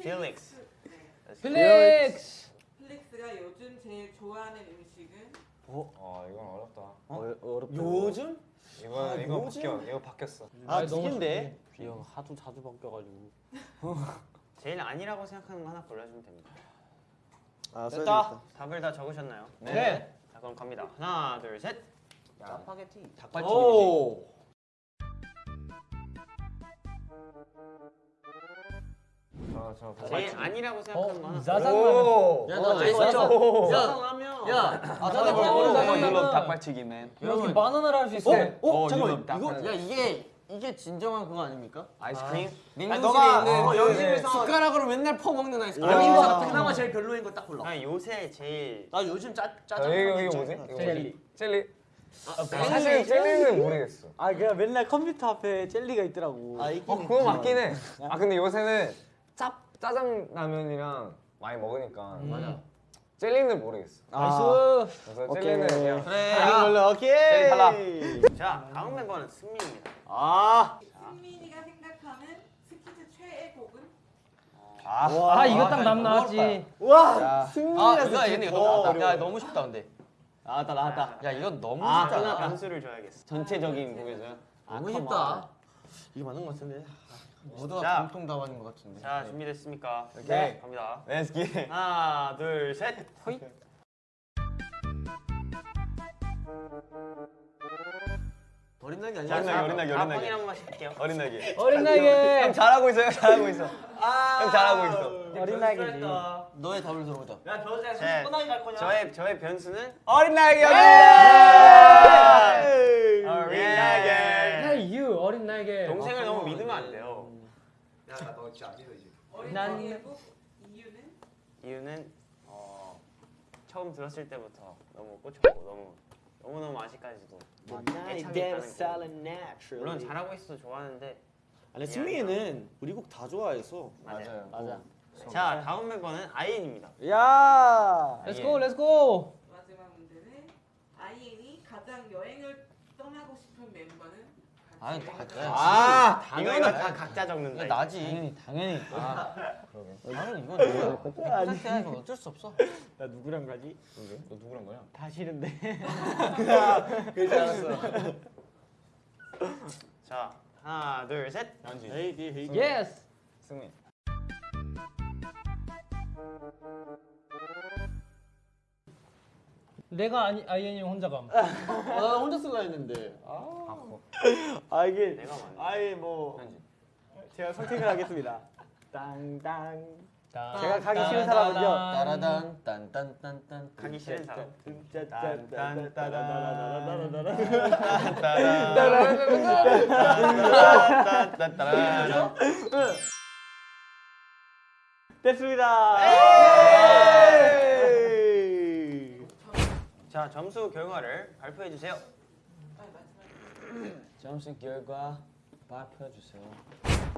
필릭스. 필릭스. 필릭스가 요즘 제일 좋아하는 음식은 어 이건 어렵다. 어? 어렵다. 요즘? 이거 아, 이거 요즘? 바뀌어. 이거 바뀌었어. 아, 너무 두개인데. 형 하도 자주 바뀌어가지고. 제일 아니라고 생각하는 거 하나 골라주면 됩니다. 아, 됐다. 답을 다 적으셨나요? 네. 자 그럼 갑니다. 하나 둘 셋. 짜파게티. 닭발튀김. 오. 저저 제일 아니라고 생각하는 거 하나. 어, 짜장면. 야, 어, 나. 진짜. 짜장라면. 야, 아 짜장면. 짜장면. 짜장면. 어, 닭발튀김맨. 이렇게 바나나를 할 수 있어. 어? 요 어, 어, 잠깐만. 유럽 딱 이거 야, 이게 이게 진정한 그거 아닙니까? 아이스크림. 냉동실에 너가 있는 어, 그 숟가락으로 맨날 퍼먹는 아이스크림. 아. 여기서 그나마 제일 별로인 거 딱 골라. 아 요새 제일 나 요즘 짜 짜장. 자, 이거 이거 뭐지? 이거 젤리. 젤리. 아, 사실 젤리는 모르겠어. 아 그냥 맨날 컴퓨터 앞에 젤리가 있더라고. 아, 있긴 어 그거. 맞긴 해. 아 근데 요새는 짭 짜장라면이랑 많이 먹으니까 맞아. 젤리는 모르겠어. 아. 그래서 오케이. 젤리는 그냥 그래. 아. 걸로 오케이. 젤리 탈락. 자 다음 멤버는 승민입니다. 아. 승민이가 생각하는 스키즈 최애 곡은? 아 이거 딱 남 나왔지. 와. 아 이거 얘네 이거 너무 나왔다. 야, 너무 쉽다 근데. 나왔다, 나왔다. 야, 이건 너무 아 쉽다. 누나 변수를 줘야겠어. 전체적인 곡에서. 너무 쉽다. 이게 맞는 것 같은데. 모두가 자. 공통 답안인 것 같은데. 자 준비됐습니까? 네. 갑니다. Let's get it. 하나 둘 셋. 어린 날이 자, 아니야. 자, 어린 다 어린 날개. 확인 한 번씩 할게요. 어린 날개. 어린 나이에. 형 잘하고 있어요. 잘하고 있어. 형 잘하고 있어. 어린 나이지. 너의 답을 들어보자. 제, 저의 저의 변수는 어린. 어린 어린 날개. 날개. Hey you 어린 나이에. 동생을 너무 믿으면 안 돼요. 어린 난- 나이의 곡 이유는? 이유는 어, 처음 들었을 때부터 너무 꽂혔고 너무 너무 너무 아직까지도 애착이 가는 곡. 물론 잘하고 있어도 좋아하는데 아니 승민이는 우리 곡 다 좋아해서. 맞아요. 맞아. 자 다음 멤버는 아이엔입니다. 야. Let's go Let's go. 마지막 문제는 아이엔이 가장 여행을 떠나고 싶은 멤버는? 아니, 여행을 아, 이거는 다 각자 적는다. 이거 나지. 당연히 당연히. 아. 나는 이건 누구야? 콘서트야 이건 어쩔 수 없어. 나 누구랑 가지? 너 누구랑 거야? 다 싫은데. 그렇지 않았어. 자 하나 둘 셋. 헤이디 헤이디. Yes. 승민. 내가 아니 아이엔이 혼자 감. 아, 나 혼자 쓸라 했는데. 아, 아 이게 내가 맞네. 아예 뭐 제가 선택을 하겠습니다. 땅땅. 제가 가기 싫은 사람은요. 따라단 딴딴딴딴. 가기 싫은 사람. 됐습니다. 자 점수 결과를 발표해 주세요. 점수 결과 발표해 주세요.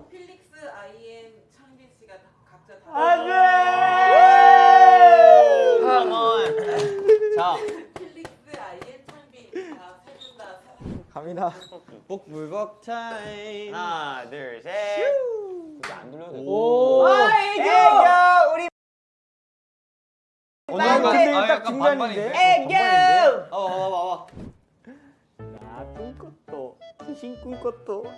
필릭스, 아이엔, 창빈 씨가 다- 각자 다 자, 필릭스, 아이엔, 창빈 다세분다 갑니다. 복불복 타임. 하나 둘 셋. 안 돌려도 돼. 오. 애교 우리. 근데 아, 딱 중간인데. 애교. 어, 와봐, 와봐. 야 꿈꿨도 귀신 꿈꿨도.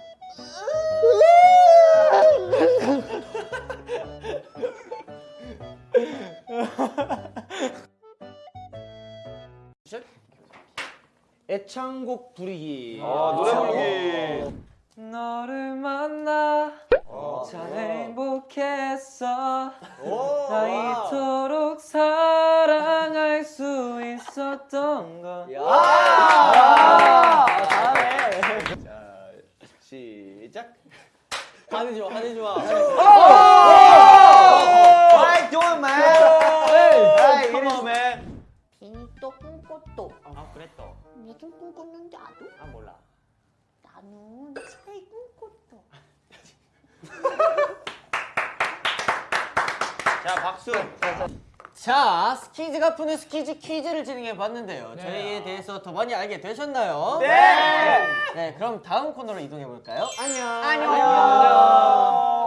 애창곡 부르기. 아, 노래 부르기. 너를 만나 참 행복했어. 나이 시작. 화내지 마, 화내지 마. How doing, man? Hey, come on, man. 괜히 또 꿈꿨도 아 그랬어. 무슨 꿈 꿨는지 알아? 아 몰라. 나는 잘 꿈꿨어 자 박수. 자, 스키즈가 푸는 스키즈 퀴즈를 진행해 봤는데요. 네. 저희에 대해서 더 많이 알게 되셨나요? 네. 네, 네 그럼 다음 코너로 이동해 볼까요? 안녕. 안녕. 안녕. 안녕.